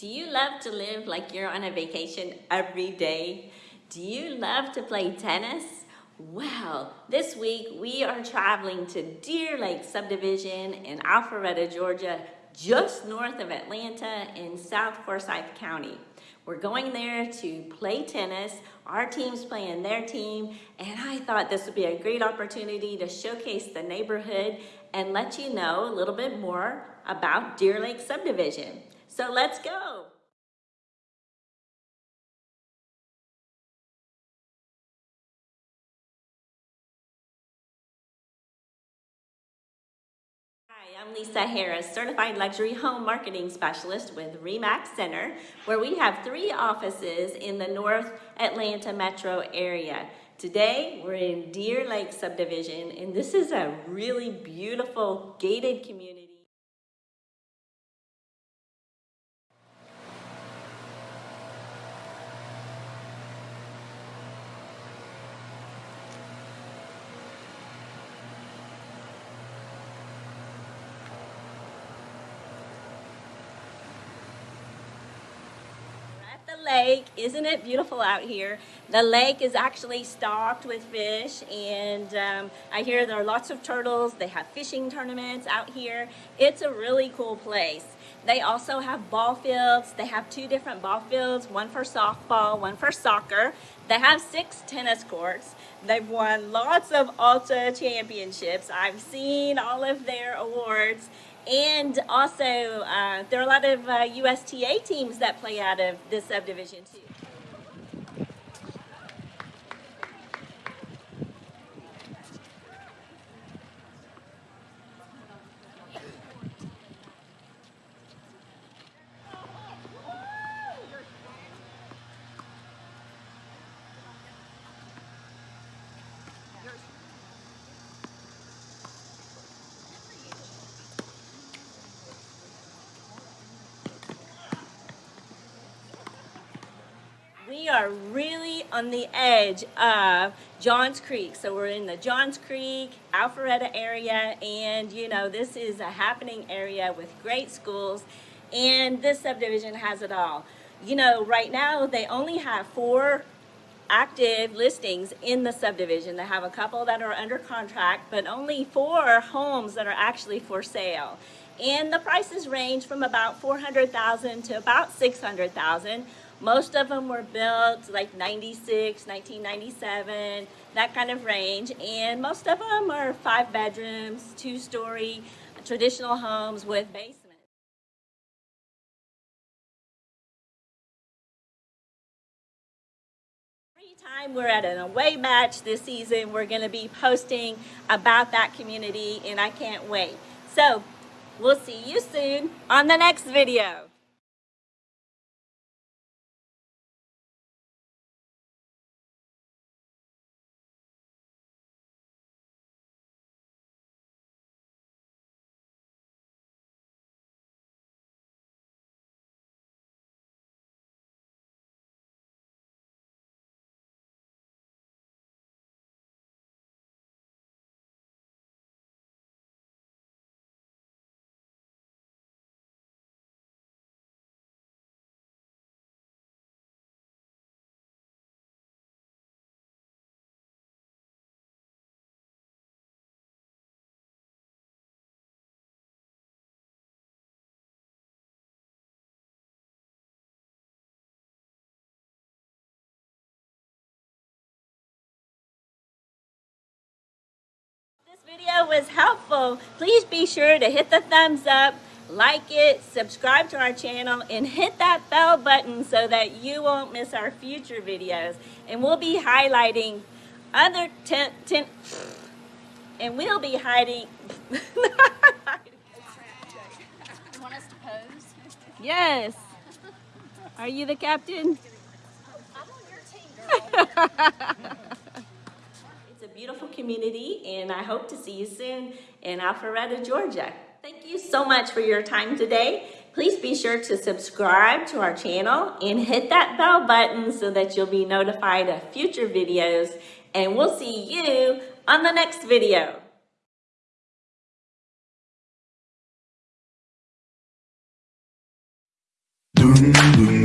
Do you love to live like you're on a vacation every day? Do you love to play tennis? Well, this week we are traveling to Deer Lake Subdivision in Alpharetta, Georgia, just north of Atlanta in South Forsyth County. We're going there to play tennis. Our team's playing their team, and I thought this would be a great opportunity to showcase the neighborhood and let you know a little bit more about Deer Lake Subdivision. So let's go. Hi, I'm Lisa Harris, Certified Luxury Home Marketing Specialist with REMAX Center, where we have three offices in the North Atlanta metro area. Today, we're in Deer Lake Subdivision, and this is a really beautiful gated community. Lake. Isn't it beautiful out here? The lake is actually stocked with fish and um, I hear there are lots of turtles. They have fishing tournaments out here. It's a really cool place. They also have ball fields. They have two different ball fields, one for softball, one for soccer. They have six tennis courts. They've won lots of Alta championships. I've seen all of their awards and also, uh, there are a lot of uh, USTA teams that play out of this subdivision too. We are really on the edge of Johns Creek. So we're in the Johns Creek, Alpharetta area, and you know, this is a happening area with great schools, and this subdivision has it all. You know, right now they only have four active listings in the subdivision. They have a couple that are under contract, but only four homes that are actually for sale. And the prices range from about 400,000 to about 600,000 most of them were built like 96, 1997, that kind of range. And most of them are five bedrooms, two story, traditional homes with basements. Time we're at an away match this season, we're going to be posting about that community and I can't wait. So we'll see you soon on the next video. Video was helpful, please be sure to hit the thumbs up, like it, subscribe to our channel, and hit that bell button so that you won't miss our future videos. And we'll be highlighting other tent, tent and we'll be hiding. Yes. Are you the captain? I'm on your team, girl. community and I hope to see you soon in Alpharetta, Georgia. Thank you so much for your time today. Please be sure to subscribe to our channel and hit that bell button so that you'll be notified of future videos and we'll see you on the next video. Forever.